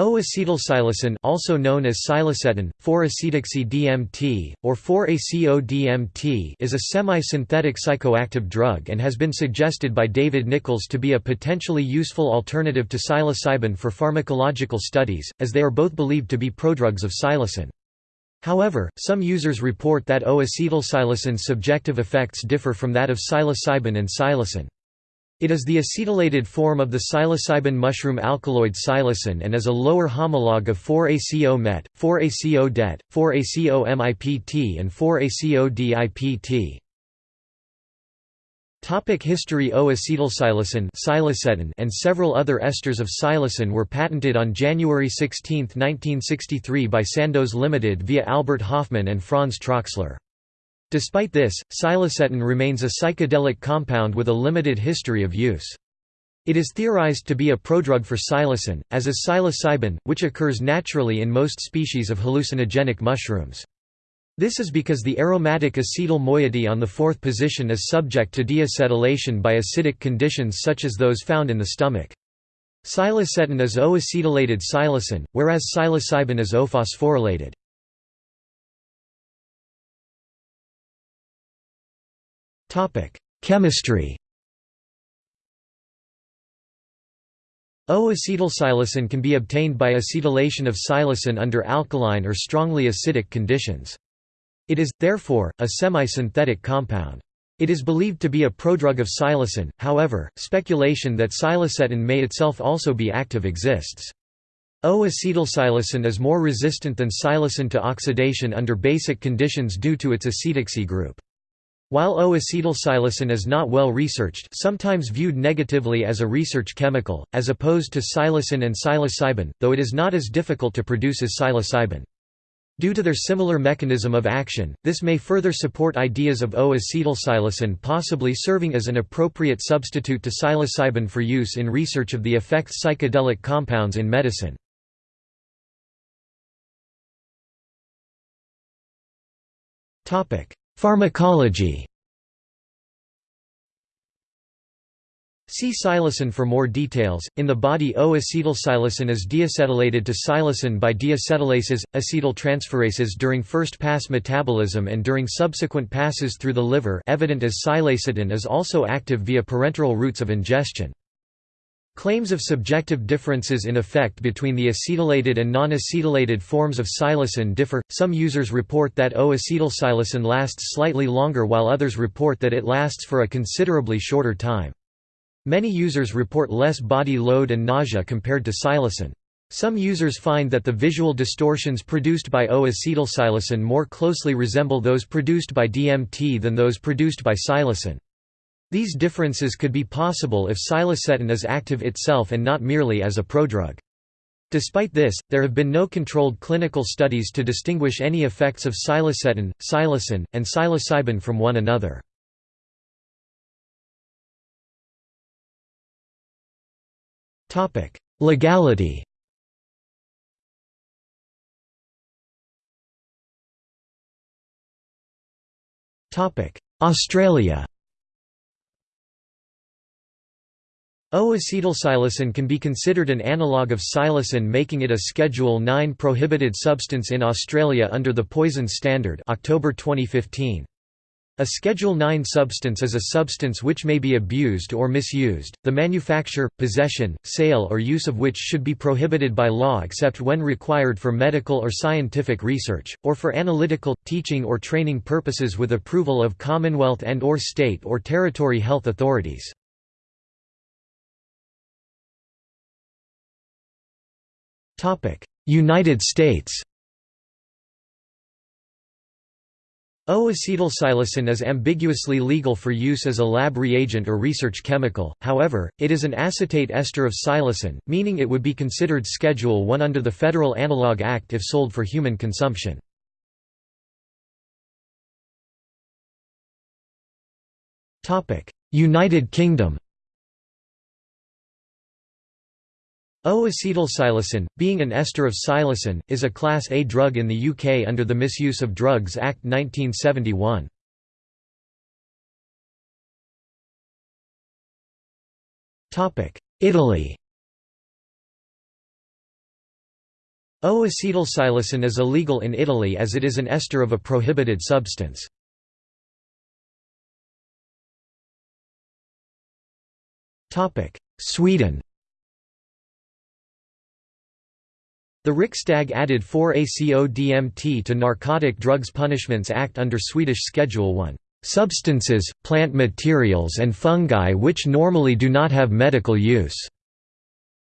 O-acetylpsilocin also known as psilacetin, 4-acetoxy-DMT, or 4-ACO-DMT is a semi-synthetic psychoactive drug and has been suggested by David Nichols to be a potentially useful alternative to psilocybin for pharmacological studies, as they are both believed to be prodrugs of psilocin. However, some users report that O-acetylpsilocin's subjective effects differ from that of psilocybin and psilocin. It is the acetylated form of the psilocybin mushroom alkaloid psilocin and is a lower homologue of 4-ACO-MET, 4-ACO-DET, 4-ACO-MIPT and 4-ACO-DIPT. Topic History O-acetylpsilocin and several other esters of psilocin were patented on January 16, 1963 by Sandoz Limited via Albert Hofmann and Franz Troxler. Despite this, psilacetin remains a psychedelic compound with a limited history of use. It is theorized to be a prodrug for psilocin, as is psilocybin, which occurs naturally in most species of hallucinogenic mushrooms. This is because the aromatic acetyl moiety on the fourth position is subject to deacetylation by acidic conditions such as those found in the stomach. Psilacetin is O-acetylated psilocin, whereas psilocybin is O-phosphorylated. Chemistry. O-acetylpsilocin can be obtained by acetylation of psilocin under alkaline or strongly acidic conditions. It is, therefore, a semi-synthetic compound. It is believed to be a prodrug of psilocin, however, speculation that psilacetin may itself also be active exists. O-acetylpsilocin is more resistant than psilocin to oxidation under basic conditions due to its acetoxy group. While O-acetylpsilocin is not well researched sometimes viewed negatively as a research chemical, as opposed to psilocin and psilocybin, though it is not as difficult to produce as psilocybin. Due to their similar mechanism of action, this may further support ideas of O-acetylpsilocin possibly serving as an appropriate substitute to psilocybin for use in research of the effects psychedelic compounds in medicine. Pharmacology See psilocin for more details. In the body, O-acetylpsilocin is deacetylated to psilocin by deacetylases, acetyltransferases during first-pass metabolism and during subsequent passes through the liver evident as psilacetin is also active via parenteral routes of ingestion. Claims of subjective differences in effect between the acetylated and non-acetylated forms of psilocin differ. Some users report that O-acetylpsilocin lasts slightly longer while others report that it lasts for a considerably shorter time. Many users report less body load and nausea compared to psilocin. Some users find that the visual distortions produced by O-acetylpsilocin more closely resemble those produced by DMT than those produced by psilocin. These differences could be possible if psilacetin is active itself and not merely as a prodrug. Despite this, there have been no controlled clinical studies to distinguish any effects of psilacetin, psilocin, and psilocybin from one another. Legality Australia O-acetylpsilocin can be considered an analogue of psilocin making it a Schedule 9 prohibited substance in Australia under the Poison Standard October 2015. A Schedule 9 substance is a substance which may be abused or misused, the manufacture, possession, sale or use of which should be prohibited by law except when required for medical or scientific research, or for analytical, teaching or training purposes with approval of Commonwealth and or state or territory health authorities. United States. O-acetylpsilocin is ambiguously legal for use as a lab reagent or research chemical, however, it is an acetate ester of psilocin, meaning it would be considered Schedule 1 under the Federal Analog Act if sold for human consumption. United Kingdom O-acetylpsilocin, being an ester of psilocin, is a Class A drug in the UK under the Misuse of Drugs Act 1971. Italy O-acetylpsilocin is illegal in Italy as it is an ester of a prohibited substance. Sweden The Riksdag added 4-ACO-DMT to Narcotic Drugs Punishments Act under Swedish Schedule 1, "...substances, plant materials and fungi which normally do not have medical use."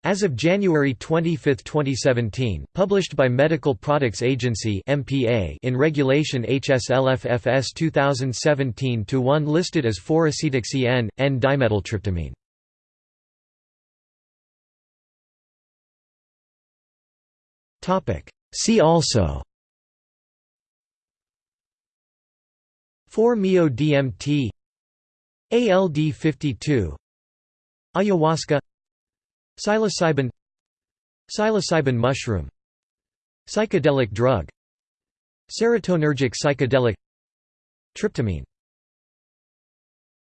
As of January 25, 2017, published by Medical Products Agency (MPA) in Regulation HSLFFS 2017-1 listed as 4-acetoxy N-dimethyltryptamine. See also. 4-MeO-DMT ALD52 Ayahuasca. Psilocybin. Psilocybin mushroom. Psychedelic drug. Serotonergic psychedelic. Tryptamine